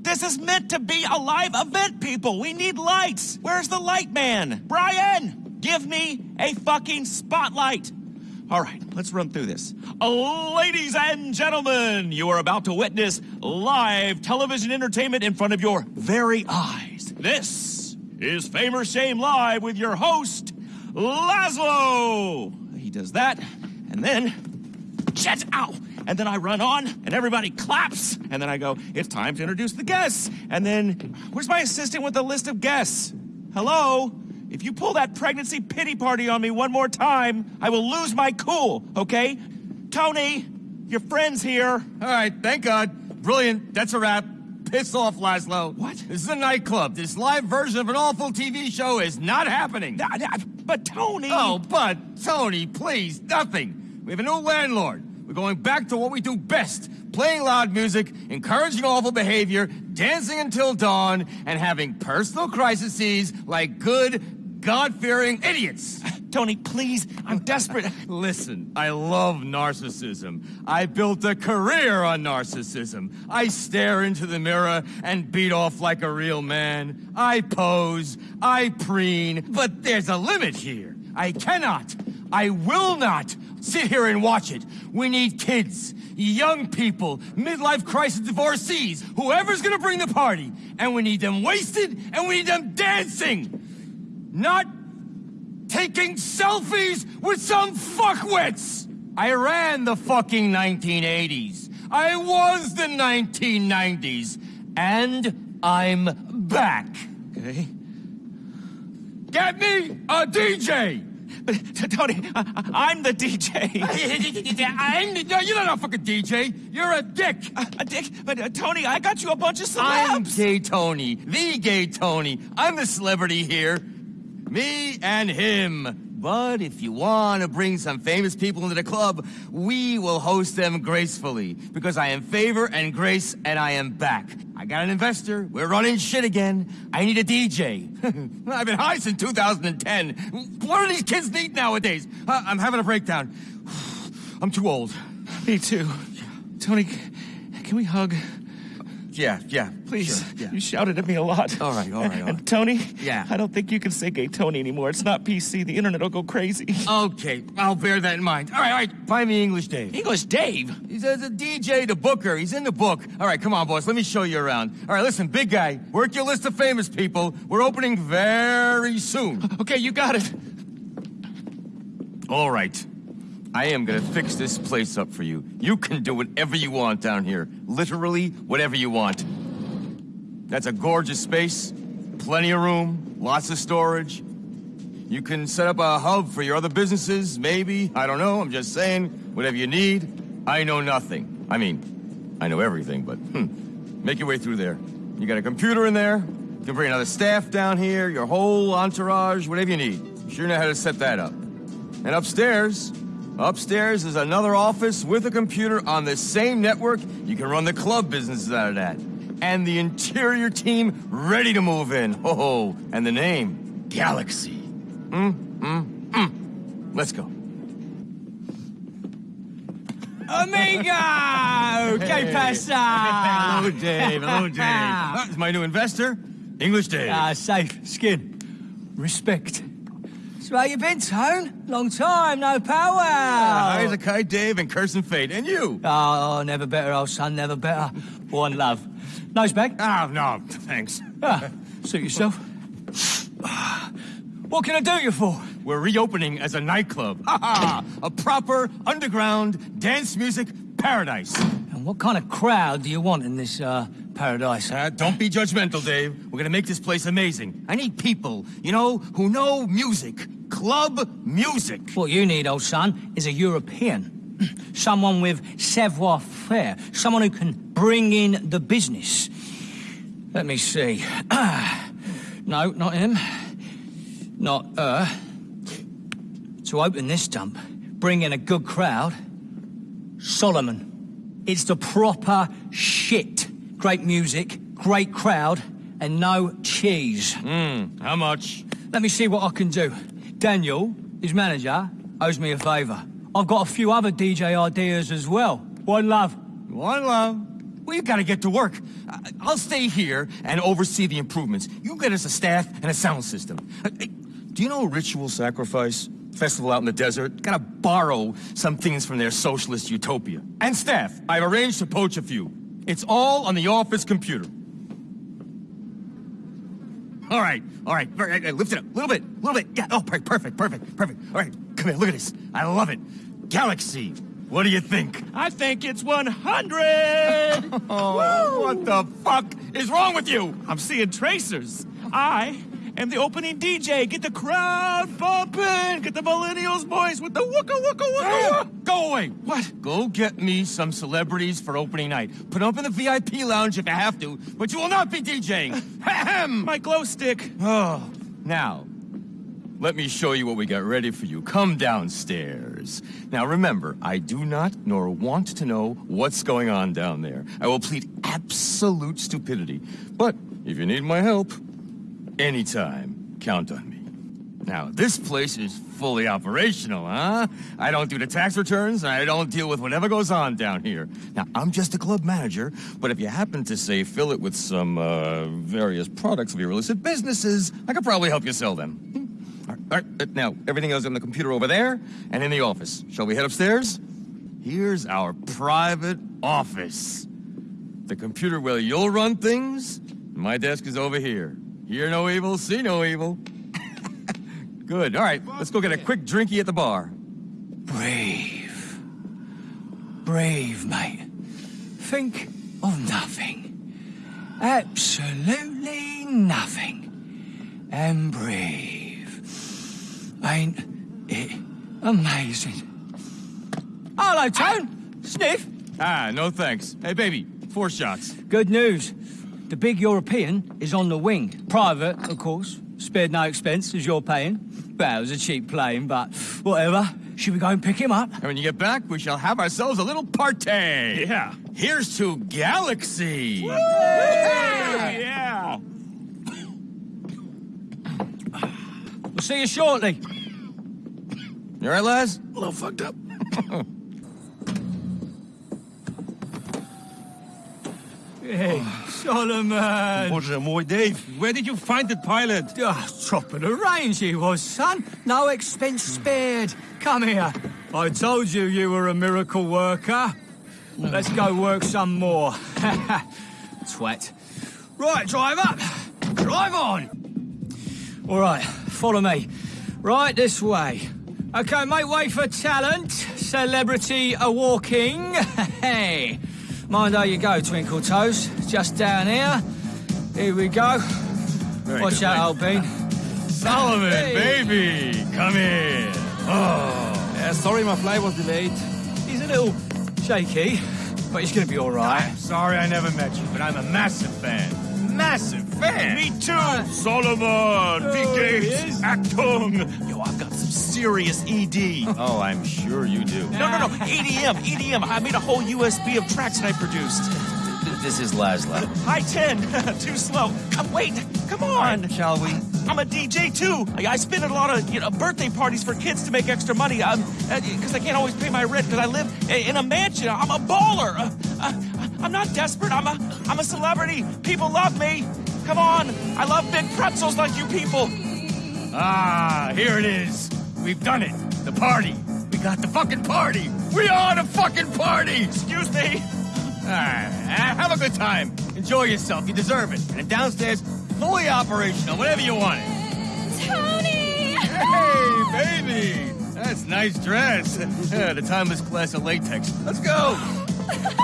This is meant to be a live event, people. We need lights. Where's the light man? Brian, give me a fucking spotlight. All right, let's run through this. Ladies and gentlemen, you are about to witness live television entertainment in front of your very eyes. This is Fame or Shame Live with your host, Lazlow. He does that, and then, shit, ow. And then I run on, and everybody claps, and then I go, it's time to introduce the guests. And then, where's my assistant with the list of guests? Hello? If you pull that pregnancy pity party on me one more time, I will lose my cool, okay? Tony, your friend's here. All right, thank God. Brilliant. That's a wrap. Piss off, Lazlow. What? This is a nightclub. This live version of an awful TV show is not happening. But Tony. Oh, but Tony, please, nothing. We have a new landlord. We're going back to what we do best. Playing loud music, encouraging awful behavior, dancing until dawn, and having personal crises like good, God-fearing idiots. Tony, please, I'm desperate. Listen, I love narcissism. I built a career on narcissism. I stare into the mirror and beat off like a real man. I pose, I preen, but there's a limit here. I cannot, I will not sit here and watch it. We need kids, young people, midlife crisis divorcees, whoever's gonna bring the party. And we need them wasted, and we need them dancing. Not taking selfies with some fuckwits! I ran the fucking 1980s. I was the 1990s. And I'm back. Okay. Get me a DJ! But, Tony, I- I'm the DJ. I'm, the, no, you're not a fucking DJ. You're a dick. A, a dick. But, uh, Tony, I got you a bunch of celebs. I'm gay Tony, the gay Tony. I'm the celebrity here. Me and him. But if you want to bring some famous people into the club, we will host them gracefully. Because I am favor and grace, and I am back. I got an investor. We're running shit again. I need a DJ. I've been high since 2010. What do these kids need nowadays? Uh, I'm having a breakdown. I'm too old. Me too. Tony, can we hug? Yeah, yeah. Please. sure, yeah. You shouted at me a lot. All right, all right, all And. Tony? Yeah. I don't think you can say gay Tony anymore. It's not PC. The internet will go crazy. Okay, I'll bear that in mind. All right, all right, find me English Dave. English Dave? He's a, a DJ, the booker. He's in the book. All right, come on, boss. Let me show you around. All right, listen, big guy. Work your list of famous people. We're opening very soon. Okay, you got it. All right. I am gonna fix this place up for you. You can do whatever you want down here. Literally, whatever you want. That's a gorgeous space. Plenty of room. Lots of storage. You can set up a hub for your other businesses, maybe. I don't know. I'm just saying. Whatever you need. I know nothing. I mean, I know everything, but hmm. Make your way through there. You got a computer in there. You can bring another staff down here, your whole entourage, whatever you need. You sure know how to set that up. And upstairs, upstairs is another office with a computer on the same network. You can run the club businesses out of that. And the interior team ready to move in. Oh, and the name, Galaxy. Mm, mm, mm. Let's go. Amigo! Que pasa? Hello, Dave. Hello, Dave. This is my new investor, English Dave. Ah, safe. Skin. Respect. So how you been, Tone? Long time, no power. Hi, Zakai Dave and Curse and Fate. And you? Oh, never better, old son, never better. One love. Nice bag? Oh, no, thanks. Ah, suit yourself. What can I do you for? We're reopening as a nightclub. Ha ha! A proper underground dance music paradise. And what kind of crowd do you want in this, uh, paradise? Uh, don't be judgmental, Dave. We're gonna make this place amazing. I need people, you know, who know music. Club music. What you need, old son, is a European. Someone with savoir-faire. Someone who can bring in the business. Let me see. no, not him. Not her. To open this dump, bring in a good crowd. Solomun. It's the proper shit. Great music, great crowd, and no cheese. Hmm, how much? Let me see what I can do. Daniel, his manager, owes me a favour. I've got a few other DJ ideas as well. One love. One love. Well, you gotta get to work. I'll stay here and oversee the improvements. You get us a staff and a sound system. Do you know Ritual Sacrifice? Festival out in the desert? Gotta borrow some things from their socialist utopia. And staff, I've arranged to poach a few. It's all on the office computer. All right, all right, all right, lift it up, a little bit, a little bit. Yeah, oh, per- perfect, perfect, perfect. All right, come here, look at this. I love it. Galaxy, what do you think? I think it's 100! Oh, what the fuck is wrong with you? I'm seeing tracers. I am the opening DJ. Get the crowd bumping. Get the millennials boys with the wooka wooka wooka wooka. Go away. What? Go get me some celebrities for opening night. Put up in the VIP lounge if you have to, but you will not be DJing. Ahem. My glow stick. Oh, now, let me show you what we got ready for you. Come downstairs. Now remember, I do not nor want to know what's going on down there. I will plead absolute stupidity. But if you need my help, anytime, count on me. Now, this place is fully operational, huh? I don't do the tax returns, and I don't deal with whatever goes on down here. Now, I'm just a club manager, but if you happen to, say, fill it with some, uh, various products of your illicit businesses, I could probably help you sell them. Hmm. All right, all right, now, everything else on the computer over there and in the office. Shall we head upstairs? Here's our private office. The computer where you'll run things, my desk is over here. Hear no evil, see no evil. Good. All right, let's go get a quick drinky at the bar. Brave. Brave, mate. Think of nothing. Absolutely nothing. And brave. Ain't it amazing? Hello, Tone. Sniff. Ah, no thanks. Hey, baby, four shots. Good news. The big European is on the wing. Private, of course. Spared no expense, as you're paying. Well, it was a cheap plane, but whatever. Should we go and pick him up? And when you get back, we shall have ourselves a little party. Yeah. Here's to Galaxy. Yeah. We'll see you shortly. You all right, lads? A little fucked up. Hey, Solomun! Bоже мой, Dave, where did you find that pilot? Ah, top of the range he was, son. No expense spared. Come here. I told you you were a miracle worker. Let's go work some more. Twat. Right, drive up. Drive on. All right, follow me. Right this way. Okay, make way for talent. Celebrity a walking. Hey. Mind how you go, Twinkle Toes. Just down here. Here we go. Watch out, old bean. Solomun, Hey. baby, come in. Uh, sorry, my flight was delayed. He's a little shaky, but he's gonna be all right. Sorry I never met you, but I'm a massive fan. Massive fan. Me too. Solomun, Oh, P. he Actung. Yo, I've got some serious ED. Oh, I'm sure you do. No, no, no. EDM, EDM. I made a whole USB of tracks that I produced. This is Lazlow. High 10. Too slow. Come, wait. Come on. Shall we? I'm a DJ too. I, I spin at a lot of you know birthday parties for kids to make extra money. Um, because I can't always pay my rent because I live in a mansion. I'm a baller. Uh, I'm not desperate. I'm a I'm a celebrity. People love me. Come on. I love big pretzels like you people. Ah, here it is. We've done it. The party. We got the fucking party. We are the fucking party. Excuse me. All right, have a good time. Enjoy yourself. You deserve it. And downstairs, fully operational, whatever you want. Tony! Hey, baby. That's nice dress. the timeless class of latex. Let's go.